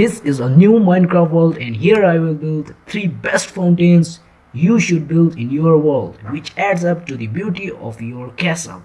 This is a new Minecraft world and here I will build 3 best fountains you should build in your world which adds up to the beauty of your castle.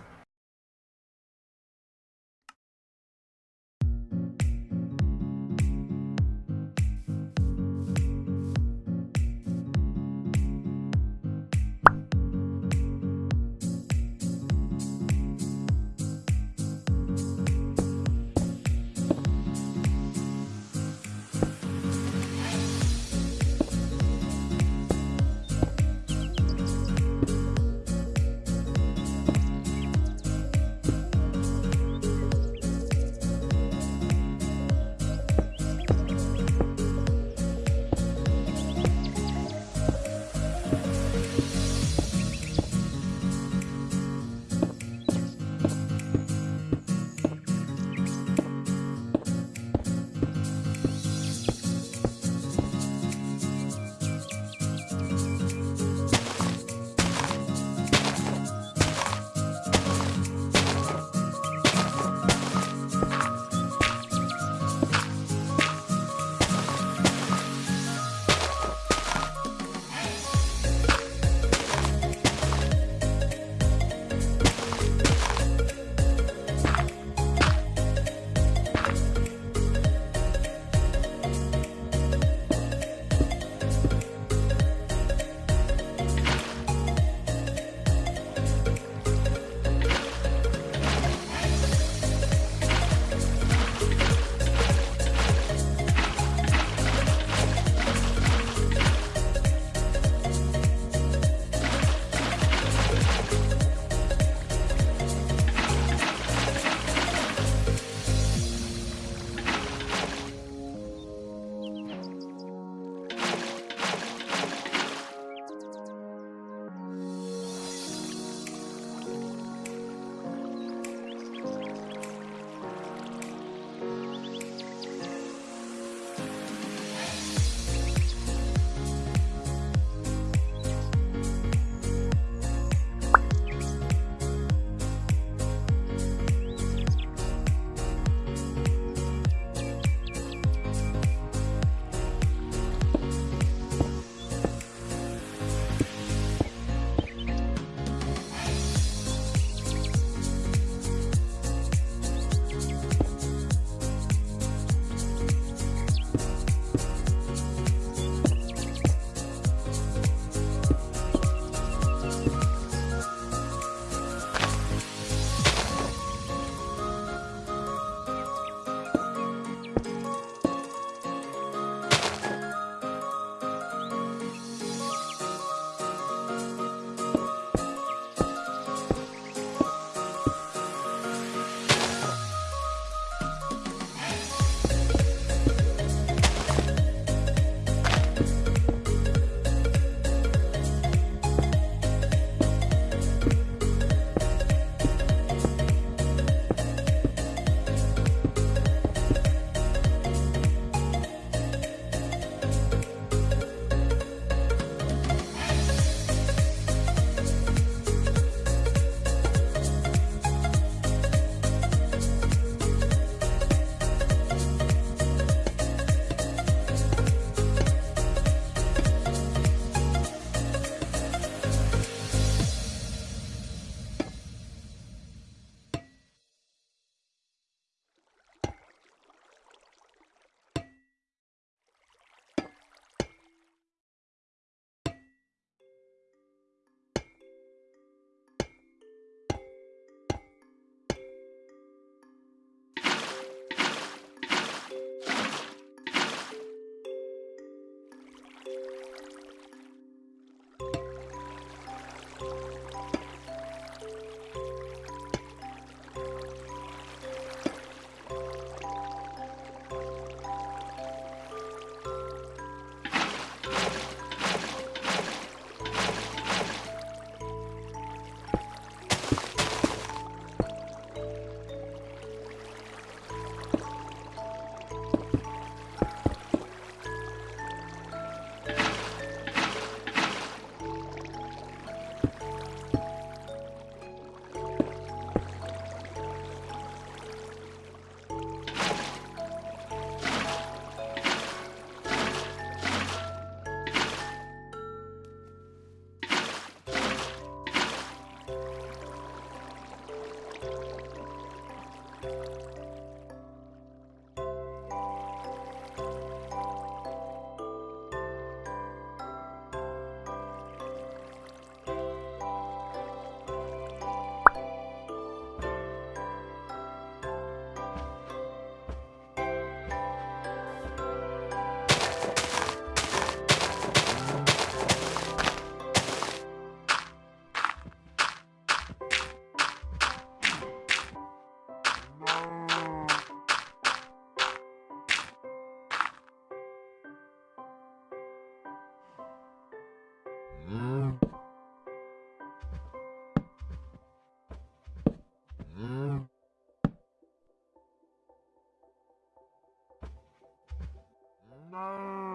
Não.